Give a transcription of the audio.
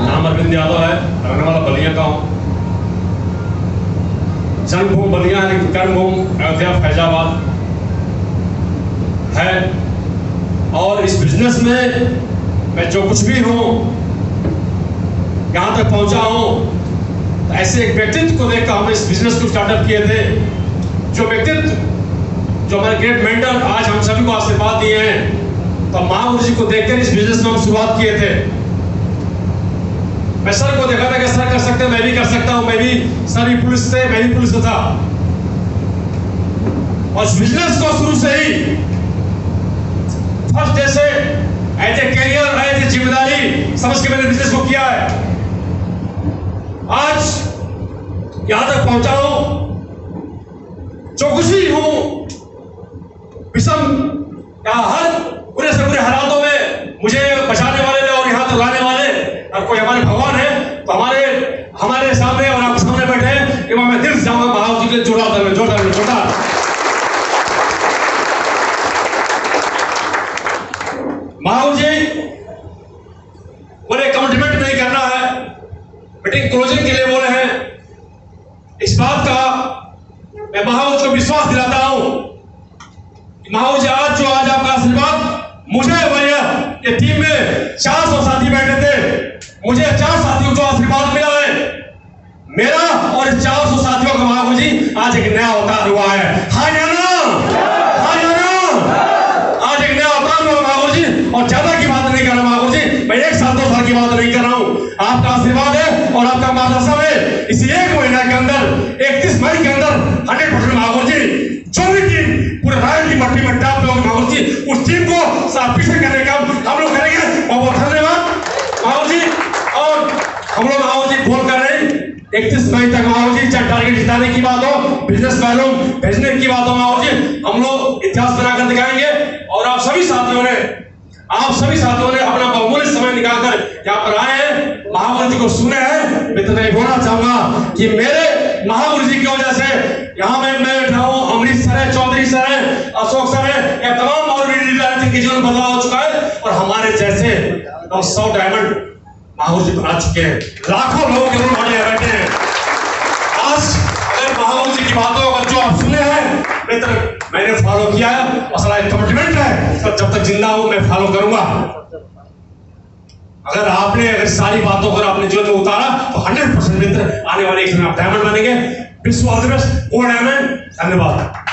नाम अरविंद यादव है रहने वाला बलिया का हूँ जन्मभूमि बलिया है कर्मभूमि, अयोध्या, फैजाबाद है। और इस बिज़नेस में मैं जो कुछ भी हूँ, यहाँ तक पहुँचा हूँ तो ऐसे एक व्यक्तित्व को देखकर हमने इस बिज़नेस को स्टार्टअप किए थे। जो व्यक्तित्व, जो हमारे ग्रेट मेंटर आज हम सभी को आशीर्वाद दिए हैं तो महागुरु जी को देखकर इस बिज़नेस में हम शुरुआत किए थे। मैं सर को देखा था कि सर, कर सकते मैं भी कर सकता हूँ, मैं भी सर भी पुलिस से, मैं भी पुलिस था। और बिज़नेस को शुरू से ही फ़र्स्ट डे से ए कैरियर एज ज़िम्मेदारी समझ के मैंने बिज़नेस को किया है। आज यहाँ तक पहुँचा हूँ, जो कुछ भी हूँ, विषम या हर बुरे से बुरे हालातों में मुझे बचाने वाले और यहाँ तक लाने वाले और कोई हमारे भगवान है तो हमारे हमारे सामने और आपके सामने बैठे हैं कि मैं दिल से जाऊँगा महाराज जी के जोड़ा दर जोड़ा। दर जोड़ा महाराज जी, बोले कमिटमेंट नहीं करना है। मीटिंग क्लोजिंग के लिए बोले हैं। इस बात का मैं महाराज को विश्वास दिलाता हूँ कि महाराज जी, आज जो आज आपका आशीर्वाद, मुझे भैया ये टीम में चार सौ साथी बैठे थे। मुझे चार साथियों को आशीर्वाद मिला है। मेरा और चार आज एक नया अवतार हुआ है हाँ जाना हाँ जाना आज एक नया अवतार हुआ महागुरु जी और ज़्यादा की बात नहीं कर रहा महागुरु जी मैं एक साल दो साल की बात नहीं कर रहा हूँ। आपका आशीर्वाद है और आपका मार्गदर्शन है। इसी एक महीना के अंदर, इकतीस मई के अंदर, हंड्रेड परसेंट महागुरु जी जो भी टीम, पूरे रायन की मट्टी में डाल लोग महागुरु जी उस टीम को साफ़ पीछे करने का हम लोग करेंगे। बहुत बहुत धन्यवाद महागुरु जी और हम लोग महागुरु जी बोल कर रहे हैं इकतीस मई तक महाराज जी चाहे टारगेट जिताने की बात हो। बिज़नेस वैल्यू भेजने की बात हो महाराज जी। हम लोग इतिहास बनाकर दिखाएँगे और आप सभी साथियों ने, आप सभी साथियों ने अपना बहुमूल्य समय निकालकर यहाँ पर आए हैं। महागुरु जी को सुने हैं। मैं तो नहीं बोलना चाहूँगा कि मेरे महागुरु जी की वजह से यहाँ में, मैं बैठा हूँ। अमृत सर है, चौधरी सर है, अशोक सर है। यह तमाम और जिनके जीवन बदलाव हो चुका है और हमारे जैसे सौ डायमंड महागुरु जी बना चुके हैं। लाखों लोगों रूप में बैठे आज अगर जी की बातों अगर जो आप सुने हैं मित्र मैंने फॉलो किया है, और सारा कमिटमेंट है तो जब तक ज़िंदा हूँ, मैं फॉलो करूँगा। अगर आपने अगर सारी बातों को अपने जीवन में उतारा तो हंड्रेड परसेंट मित्र आने वाले एक दिन आप डायमंड बनेंगे। विश्व ऑल द बेस्ट ओ डायमंड धन्यवाद।